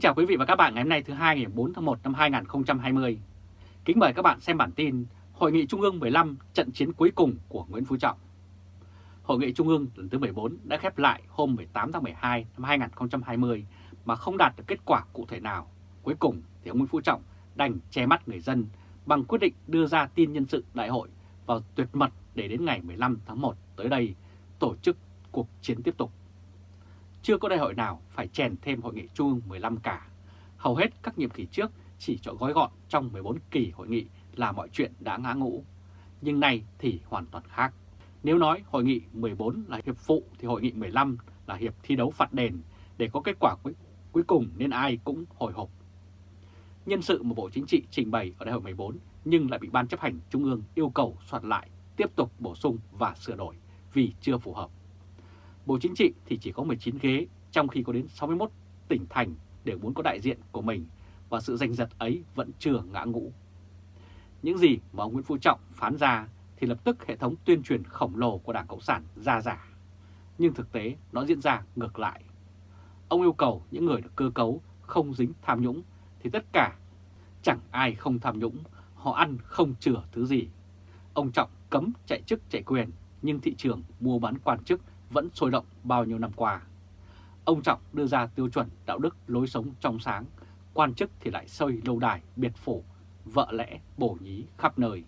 Kính chào quý vị và các bạn ngày hôm nay thứ hai ngày 4 tháng 1 năm 2020. Kính mời các bạn xem bản tin Hội nghị Trung ương 15 trận chiến cuối cùng của Nguyễn Phú Trọng. Hội nghị Trung ương lần thứ 14 đã khép lại hôm 18 tháng 12 năm 2020 mà không đạt được kết quả cụ thể nào. Cuối cùng thì ông Nguyễn Phú Trọng đành che mắt người dân bằng quyết định đưa ra tin nhân sự đại hội vào tuyệt mật để đến ngày 15 tháng 1 tới đây tổ chức cuộc chiến tiếp tục. Chưa có đại hội nào phải chèn thêm hội nghị Trung ương 15 cả. Hầu hết các nhiệm kỳ trước chỉ cho gói gọn trong 14 kỳ hội nghị là mọi chuyện đã ngã ngũ. Nhưng nay thì hoàn toàn khác. Nếu nói hội nghị 14 là hiệp phụ thì hội nghị 15 là hiệp thi đấu phạt đền để có kết quả cuối, cuối cùng nên ai cũng hồi hộp. Nhân sự mà Bộ Chính trị trình bày ở đại hội 14 nhưng lại bị Ban chấp hành Trung ương yêu cầu soạn lại, tiếp tục bổ sung và sửa đổi vì chưa phù hợp. Bộ Chính trị thì chỉ có 19 ghế, trong khi có đến 61 tỉnh thành đều muốn có đại diện của mình và sự giành giật ấy vẫn chưa ngã ngũ. Những gì mà ông Nguyễn Phú Trọng phán ra thì lập tức hệ thống tuyên truyền khổng lồ của Đảng Cộng sản ra giả. Nhưng thực tế nó diễn ra ngược lại. Ông yêu cầu những người được cơ cấu không dính tham nhũng thì tất cả chẳng ai không tham nhũng, họ ăn không chừa thứ gì. Ông Trọng cấm chạy chức chạy quyền nhưng thị trường mua bán quan chức vẫn sôi động bao nhiêu năm qua. Ông Trọng đưa ra tiêu chuẩn đạo đức lối sống trong sáng, quan chức thì lại xây lâu đài, biệt phủ, vợ lẽ, bổ nhí khắp nơi.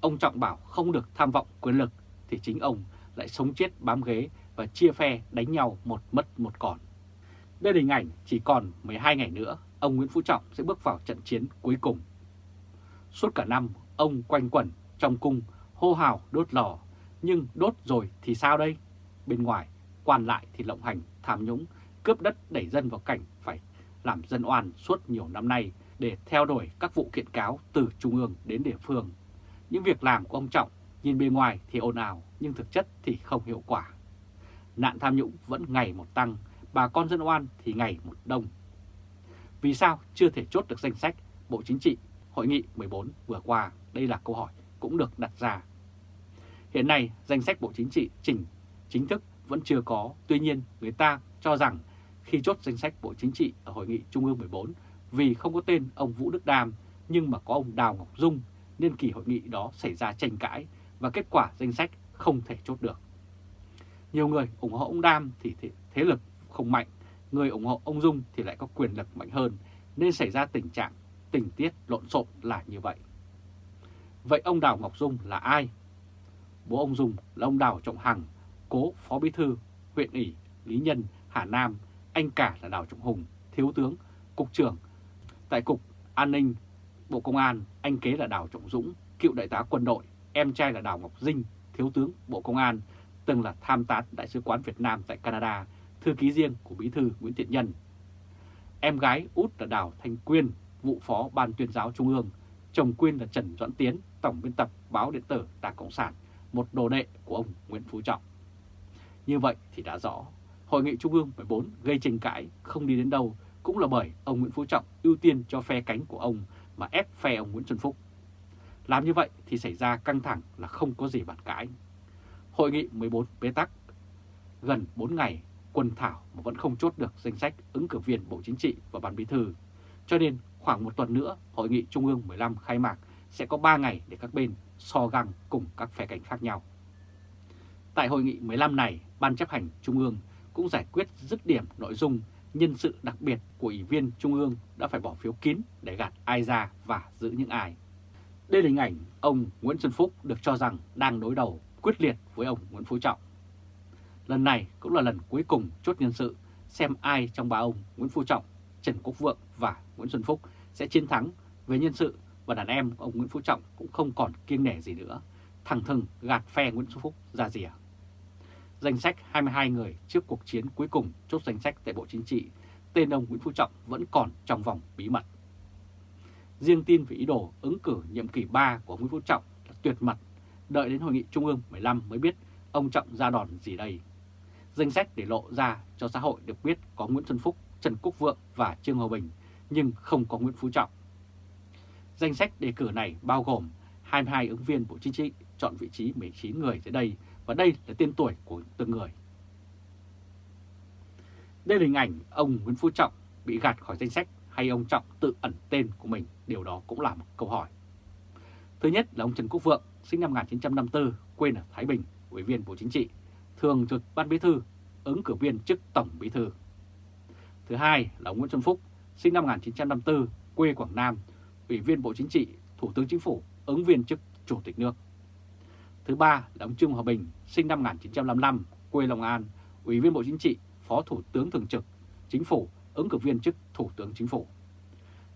Ông Trọng bảo không được tham vọng quyền lực thì chính ông lại sống chết bám ghế và chia phe đánh nhau một mất một còn. Đây là hình ảnh chỉ còn 12 ngày nữa, ông Nguyễn Phú Trọng sẽ bước vào trận chiến cuối cùng. Suốt cả năm, ông quanh quẩn trong cung hô hào đốt lò, nhưng đốt rồi thì sao đây? Bên ngoài, quan lại thì lộng hành, tham nhũng, cướp đất đẩy dân vào cảnh phải làm dân oan suốt nhiều năm nay để theo đuổi các vụ kiện cáo từ trung ương đến địa phương. Những việc làm của ông Trọng nhìn bề ngoài thì ồn ào nhưng thực chất thì không hiệu quả. Nạn tham nhũng vẫn ngày một tăng, bà con dân oan thì ngày một đông. Vì sao chưa thể chốt được danh sách Bộ Chính trị Hội nghị 14 vừa qua? Đây là câu hỏi cũng được đặt ra. Hiện nay, danh sách Bộ Chính trị chỉnh chính thức vẫn chưa có. Tuy nhiên, người ta cho rằng khi chốt danh sách Bộ Chính trị ở Hội nghị Trung ương 14 vì không có tên ông Vũ Đức Đam nhưng mà có ông Đào Ngọc Dung nên kỳ hội nghị đó xảy ra tranh cãi và kết quả danh sách không thể chốt được. Nhiều người ủng hộ ông Đam thì thế lực không mạnh, người ủng hộ ông Dung thì lại có quyền lực mạnh hơn nên xảy ra tình trạng tình tiết lộn xộn là như vậy. Vậy ông Đào Ngọc Dung là ai? Bố ông Dung là ông Đào Trọng Hằng, cố Phó Bí Thư, huyện ủy, Lý Nhân, Hà Nam, anh cả là Đào Trọng Hùng, Thiếu tướng, Cục trưởng. Tại Cục An ninh, Bộ Công an, anh kế là Đào Trọng Dũng, cựu đại tá quân đội, em trai là Đào Ngọc Dinh, Thiếu tướng Bộ Công an, từng là tham tán Đại sứ quán Việt Nam tại Canada, thư ký riêng của Bí Thư Nguyễn Thiện Nhân. Em gái út là Đào Thanh Quyên, vụ phó Ban tuyên giáo Trung ương, chồng Quyên là Trần Doãn Tiến, tổng biên tập báo điện tử Đảng Cộng sản, một đồ đệ của ông Nguyễn Phú Trọng. Như vậy thì đã rõ, Hội nghị Trung ương 14 gây tranh cãi không đi đến đâu cũng là bởi ông Nguyễn Phú Trọng ưu tiên cho phe cánh của ông mà ép phe ông Nguyễn Xuân Phúc. Làm như vậy thì xảy ra căng thẳng là không có gì bàn cãi. Hội nghị 14 bế tắc gần 4 ngày quân thảo mà vẫn không chốt được danh sách ứng cử viên Bộ Chính trị và Ban Bí thư. Cho nên khoảng một tuần nữa Hội nghị Trung ương 15 khai mạc sẽ có 3 ngày để các bên so găng cùng các phe cánh khác nhau. Tại hội nghị 15 này, Ban chấp hành Trung ương cũng giải quyết dứt điểm nội dung nhân sự đặc biệt của Ủy viên Trung ương đã phải bỏ phiếu kín để gạt ai ra và giữ những ai. Đây là hình ảnh ông Nguyễn Xuân Phúc được cho rằng đang đối đầu quyết liệt với ông Nguyễn Phú Trọng. Lần này cũng là lần cuối cùng chốt nhân sự xem ai trong ba ông Nguyễn Phú Trọng, Trần Quốc Vượng và Nguyễn Xuân Phúc sẽ chiến thắng về nhân sự và đàn em ông Nguyễn Phú Trọng cũng không còn kiêng nể gì nữa, thẳng thừng gạt phe Nguyễn Xuân Phúc ra rìa danh sách 22 người trước cuộc chiến cuối cùng chốt danh sách tại Bộ Chính trị, tên ông Nguyễn Phú Trọng vẫn còn trong vòng bí mật. Riêng tin về ý đồ ứng cử nhiệm kỳ 3 của Nguyễn Phú Trọng là tuyệt mật, đợi đến Hội nghị Trung ương 15 mới biết ông Trọng ra đòn gì đây. Danh sách để lộ ra cho xã hội được biết có Nguyễn Xuân Phúc, Trần Quốc Vượng và Trương Hòa Bình, nhưng không có Nguyễn Phú Trọng. Danh sách đề cử này bao gồm 22 ứng viên Bộ Chính trị chọn vị trí 19 người dưới đây và đây là tên tuổi của từng người. Đây là hình ảnh ông Nguyễn Phú Trọng bị gạt khỏi danh sách hay ông Trọng tự ẩn tên của mình, điều đó cũng là một câu hỏi. Thứ nhất là ông Trần Quốc Vượng, sinh năm 1954, quê ở Thái Bình, Ủy viên Bộ Chính trị, thường trực Ban Bí thư, ứng cử viên chức Tổng Bí thư. Thứ hai là ông Nguyễn Xuân Phúc, sinh năm 1954, quê Quảng Nam, Ủy viên Bộ Chính trị, Thủ tướng Chính phủ, ứng viên chức Chủ tịch nước. Thứ ba là ông Trương Hòa Bình, sinh năm 1955, quê Long An, Ủy viên Bộ Chính trị, Phó Thủ tướng Thường trực, Chính phủ, ứng cử viên chức Thủ tướng Chính phủ.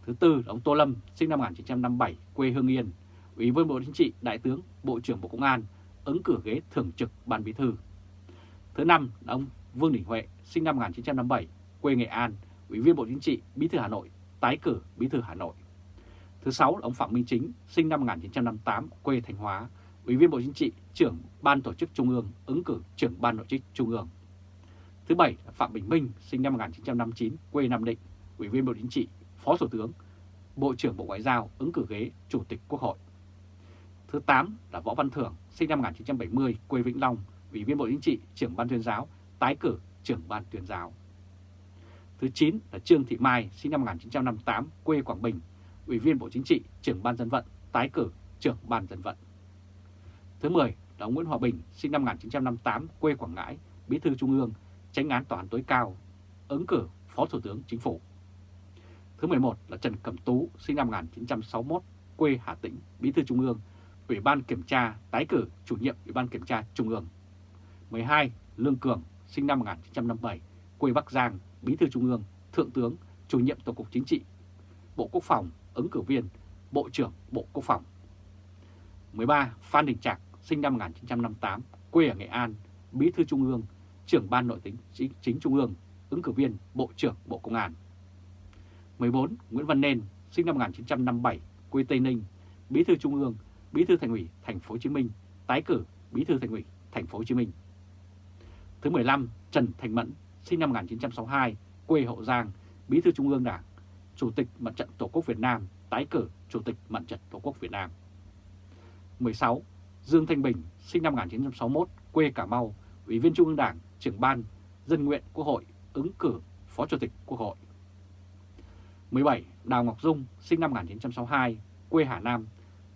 Thứ tư là ông Tô Lâm, sinh năm 1957, quê Hương Yên, Ủy viên Bộ Chính trị, Đại tướng, Bộ trưởng Bộ Công an, ứng cử ghế Thường trực Ban Bí thư. Thứ năm là ông Vương Đình Huệ, sinh năm 1957, quê Nghệ An, Ủy viên Bộ Chính trị, Bí thư Hà Nội, tái cử Bí thư Hà Nội. Thứ sáu là ông Phạm Minh Chính, sinh năm 1958, quê Thanh Hóa, Ủy viên Bộ Chính trị, trưởng Ban Tổ chức Trung ương, ứng cử trưởng Ban Nội chức Trung ương. Thứ bảy là Phạm Bình Minh, sinh năm 1959, quê Nam Định, Ủy viên Bộ Chính trị, Phó Thủ tướng, Bộ trưởng Bộ Ngoại giao, ứng cử ghế Chủ tịch Quốc hội. Thứ 8 là Võ Văn Thưởng, sinh năm 1970, quê Vĩnh Long, Ủy viên Bộ Chính trị, trưởng Ban tuyên giáo, tái cử trưởng Ban tuyên giáo. Thứ 9 là Trương Thị Mai, sinh năm 1958, quê Quảng Bình, Ủy viên Bộ Chính trị, trưởng Ban dân vận, tái cử trưởng Ban dân vận. Thứ 10 là ông Nguyễn Hòa Bình, sinh năm 1958, quê Quảng Ngãi, Bí thư Trung ương, Tránh án Tòa án tối cao, ứng cử Phó Thủ tướng Chính phủ. Thứ 11 là Trần Cẩm Tú, sinh năm 1961, quê Hà Tĩnh, Bí thư Trung ương, Ủy ban Kiểm tra, tái cử chủ nhiệm Ủy ban Kiểm tra Trung ương. 12. Lương Cường, sinh năm 1957, quê Bắc Giang, Bí thư Trung ương, Thượng tướng, chủ nhiệm Tổng cục Chính trị, Bộ Quốc phòng, ứng cử viên, Bộ trưởng Bộ Quốc phòng. 13. Phan Đình Trạc, sinh năm 1958, quê ở Nghệ An, Bí thư Trung ương, trưởng Ban Nội tính chính, chính Trung ương, ứng cử viên Bộ trưởng Bộ Công an. 14. Nguyễn Văn Nên, sinh năm 1957, quê Tây Ninh, Bí thư Trung ương, Bí thư Thành ủy Thành phố Hồ Chí Minh, tái cử Bí thư Thành ủy Thành phố Hồ Chí Minh. Thứ 15. Trần Thành Mẫn, sinh năm 1962, quê Hậu Giang, Bí thư Trung ương Đảng, Chủ tịch Mặt trận Tổ quốc Việt Nam, tái cử Chủ tịch Mặt trận Tổ quốc Việt Nam. 16. Dương Thanh Bình, sinh năm 1961, quê Cà Mau, Ủy viên Trung ương Đảng, trưởng ban Dân nguyện Quốc hội, ứng cử Phó Chủ tịch Quốc hội. 17. Đào Ngọc Dung, sinh năm 1962, quê Hà Nam,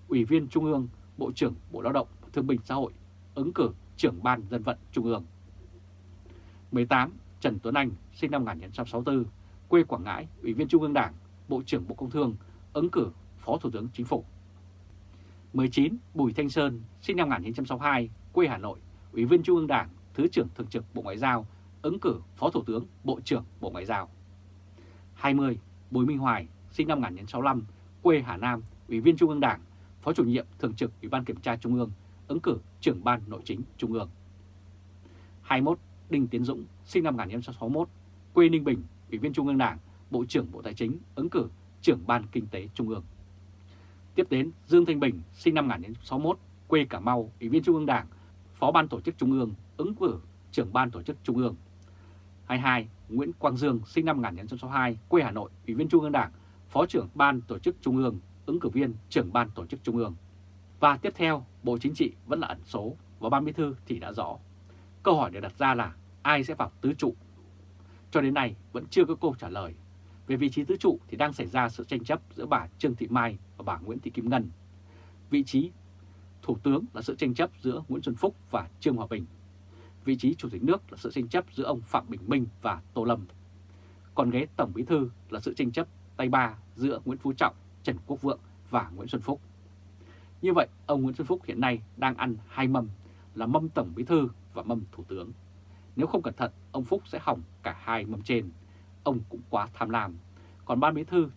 Ủy viên Trung ương, Bộ trưởng Bộ Lao động Thương binh Xã hội, ứng cử trưởng ban dân vận Trung ương. 18. Trần Tuấn Anh, sinh năm 1964, quê Quảng Ngãi, Ủy viên Trung ương Đảng, Bộ trưởng Bộ Công Thương, ứng cử Phó Thủ tướng Chính phủ. 19. Bùi Thanh Sơn, sinh năm 1962, quê Hà Nội, Ủy viên Trung ương Đảng, Thứ trưởng Thường trực Bộ Ngoại giao, ứng cử Phó Thủ tướng, Bộ trưởng Bộ Ngoại giao. 20. Bùi Minh Hoài, sinh năm 1965, quê Hà Nam, Ủy viên Trung ương Đảng, Phó chủ nhiệm Thường trực Ủy ban Kiểm tra Trung ương, ứng cử trưởng ban Nội chính Trung ương. 21. Đinh Tiến Dũng, sinh năm 1961, quê Ninh Bình, Ủy viên Trung ương Đảng, Bộ trưởng Bộ Tài chính, ứng cử trưởng ban Kinh tế Trung ương. Tiếp đến Dương Thanh Bình, sinh năm 1961, quê Cà Mau, Ủy viên Trung ương Đảng, Phó ban Tổ chức Trung ương, ứng cử trưởng ban Tổ chức Trung ương. 22. Nguyễn Quang Dương, sinh năm 1962, quê Hà Nội, Ủy viên Trung ương Đảng, Phó trưởng ban Tổ chức Trung ương, ứng cử viên trưởng ban Tổ chức Trung ương. Và tiếp theo, Bộ Chính trị vẫn là ẩn số và Ban Bí thư thì đã rõ. Câu hỏi được đặt ra là ai sẽ vào tứ trụ? Cho đến nay vẫn chưa có câu trả lời. Về vị trí tứ trụ thì đang xảy ra sự tranh chấp giữa bà Trương Thị Mai và bà Nguyễn Thị Kim Ngân. Vị trí Thủ tướng là sự tranh chấp giữa Nguyễn Xuân Phúc và Trương Hòa Bình. Vị trí Chủ tịch nước là sự tranh chấp giữa ông Phạm Bình Minh và Tô Lâm. Còn ghế Tổng Bí thư là sự tranh chấp tay ba giữa Nguyễn Phú Trọng, Trần Quốc Vượng và Nguyễn Xuân Phúc. Như vậy, ông Nguyễn Xuân Phúc hiện nay đang ăn hai mâm là mâm Tổng Bí Thư và mâm Thủ tướng. Nếu không cẩn thận, ông Phúc sẽ hỏng cả hai mâm trên. Ông cũng quá tham lam. Còn Ban Bí Thư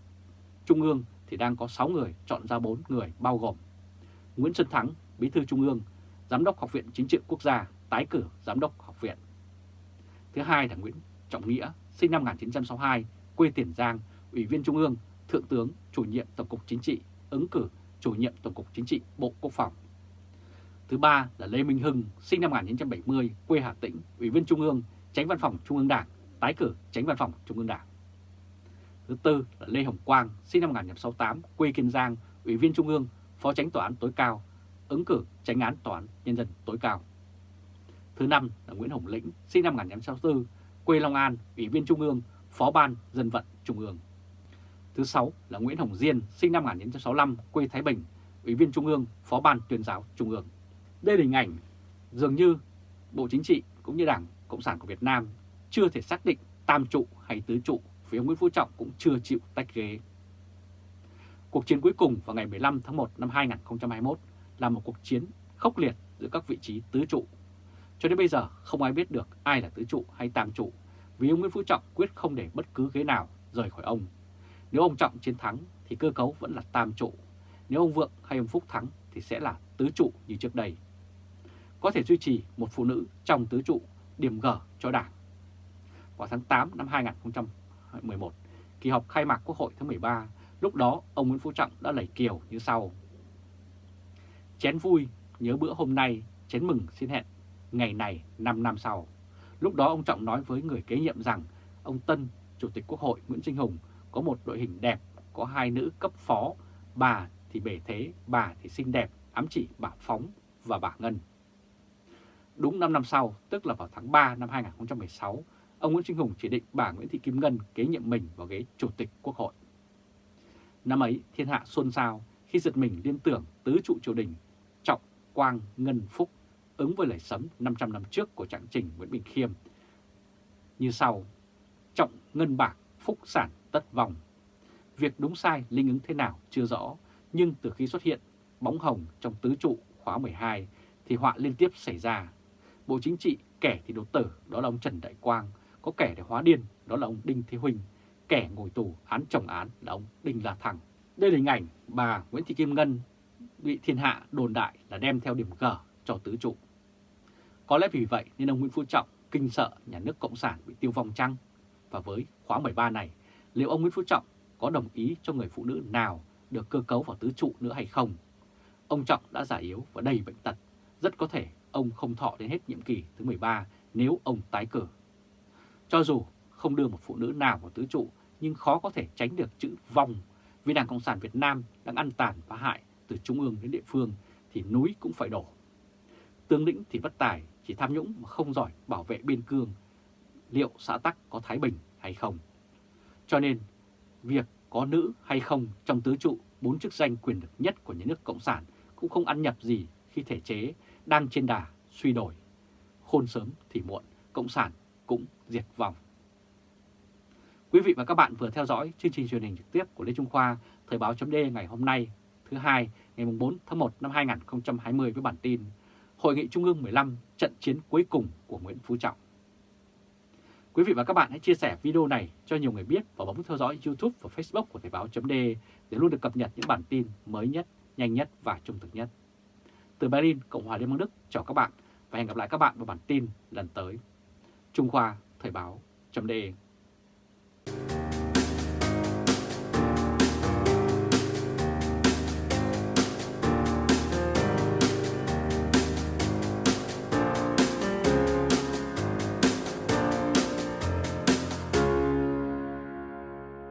Trung ương thì đang có 6 người chọn ra 4 người bao gồm Nguyễn Xuân Thắng, Bí thư Trung ương, Giám đốc Học viện Chính trị Quốc gia, tái cử Giám đốc Học viện. Thứ hai là Nguyễn Trọng Nghĩa, sinh năm 1962, quê Tiền Giang, Ủy viên Trung ương, Thượng tướng, Chủ nhiệm Tổng cục Chính trị, ứng cử Chủ nhiệm Tổng cục Chính trị Bộ Quốc phòng. Thứ ba là Lê Minh Hưng, sinh năm 1970, quê Hà Tĩnh, Ủy viên Trung ương, Tránh Văn phòng Trung ương Đảng, tái cử Tránh Văn phòng Trung ương Đảng. Thứ tư là Lê Hồng Quang, sinh năm 1968, quê Kiên Giang, Ủy viên Trung ương, Phó Tránh Tòa án tối cao, ứng cử Tránh án Tòa án Nhân dân tối cao. Thứ năm là Nguyễn Hồng Lĩnh, sinh năm 1964, quê Long An, Ủy viên Trung ương, Phó ban Dân vận Trung ương. Thứ sáu là Nguyễn Hồng Diên, sinh năm 1965, quê Thái Bình, Ủy viên Trung ương, Phó ban tuyên giáo Trung ương. Đây là hình ảnh dường như Bộ Chính trị cũng như Đảng Cộng sản của Việt Nam chưa thể xác định tam trụ hay tứ trụ vì ông Nguyễn Phú Trọng cũng chưa chịu tách ghế. Cuộc chiến cuối cùng vào ngày 15 tháng 1 năm 2021 là một cuộc chiến khốc liệt giữa các vị trí tứ trụ. Cho đến bây giờ không ai biết được ai là tứ trụ hay tam trụ vì ông Nguyễn Phú Trọng quyết không để bất cứ ghế nào rời khỏi ông. Nếu ông Trọng chiến thắng thì cơ cấu vẫn là tam trụ, nếu ông Vượng hay ông Phúc thắng thì sẽ là tứ trụ như trước đây. Có thể duy trì một phụ nữ trong tứ trụ điểm gở cho Đảng. Vào tháng 8 năm 2011, kỳ họp khai mạc Quốc hội thứ 13, lúc đó ông Nguyễn Phú Trọng đã lẩy kiều như sau. Chén vui, nhớ bữa hôm nay, chén mừng xin hẹn, ngày này 5 năm sau. Lúc đó ông Trọng nói với người kế nhiệm rằng ông Tân, Chủ tịch Quốc hội Nguyễn Sinh Hùng có một đội hình đẹp, có hai nữ cấp phó, bà thì bể thế, bà thì xinh đẹp, ám chỉ bà Phóng và bà Ngân. Đúng 5 năm sau, tức là vào tháng 3 năm 2016, ông Nguyễn Sinh Hùng chỉ định bà Nguyễn Thị Kim Ngân kế nhiệm mình vào ghế Chủ tịch Quốc hội. Năm ấy, thiên hạ xôn xao khi giật mình liên tưởng tứ trụ triều đình Trọng, Quang, Ngân, Phúc ứng với lời sấm 500 năm trước của trạng trình Nguyễn Bình Khiêm. Như sau, Trọng, Ngân Bạc, Phúc Sản, Tất Vòng. Việc đúng sai linh ứng thế nào chưa rõ, nhưng từ khi xuất hiện bóng hồng trong tứ trụ khóa 12 thì họa liên tiếp xảy ra. Bộ Chính trị kẻ thì đột tử, đó là ông Trần Đại Quang, có kẻ để hóa điên, đó là ông Đinh Thế Huỳnh, kẻ ngồi tù án chồng án là ông Đinh La Thăng. Đây là hình ảnh bà Nguyễn Thị Kim Ngân bị thiên hạ đồn đại là đem theo điểm G cho tứ trụ. Có lẽ vì vậy nên ông Nguyễn Phú Trọng kinh sợ nhà nước Cộng sản bị tiêu vong chăng? Và với khóa 13 này, liệu ông Nguyễn Phú Trọng có đồng ý cho người phụ nữ nào được cơ cấu vào tứ trụ nữa hay không? Ông Trọng đã già yếu và đầy bệnh tật. Rất có thể ông không thọ đến hết nhiệm kỳ thứ 13 nếu ông tái cử. Cho dù không đưa một phụ nữ nào vào tứ trụ, nhưng khó có thể tránh được chữ vòng vì Đảng Cộng sản Việt Nam đang ăn tàn phá hại từ trung ương đến địa phương thì núi cũng phải đổ. Tương lĩnh thì bất tài, chỉ tham nhũng mà không giỏi bảo vệ biên cương. Liệu xã Tắc có Thái Bình hay không? Cho nên, việc có nữ hay không trong tứ trụ bốn chức danh quyền lực nhất của nhà nước Cộng sản cũng không ăn nhập gì khi thể chế đang trên đà suy đổi. Khôn sớm thì muộn, Cộng sản cũng diệt vong. Quý vị và các bạn vừa theo dõi chương trình truyền hình trực tiếp của Lê Trung Khoa, Thời báo chấm ngày hôm nay, thứ hai, ngày 4 tháng 1 năm 2020 với bản tin Hội nghị Trung ương 15 trận chiến cuối cùng của Nguyễn Phú Trọng. Quý vị và các bạn hãy chia sẻ video này cho nhiều người biết và bấm theo dõi YouTube và Facebook của Thời báo chấm để luôn được cập nhật những bản tin mới nhất, nhanh nhất và trung thực nhất. Từ Berlin, Cộng hòa Liên bang Đức, chào các bạn và hẹn gặp lại các bạn vào bản tin lần tới. Trung Khoa Thời báo chấm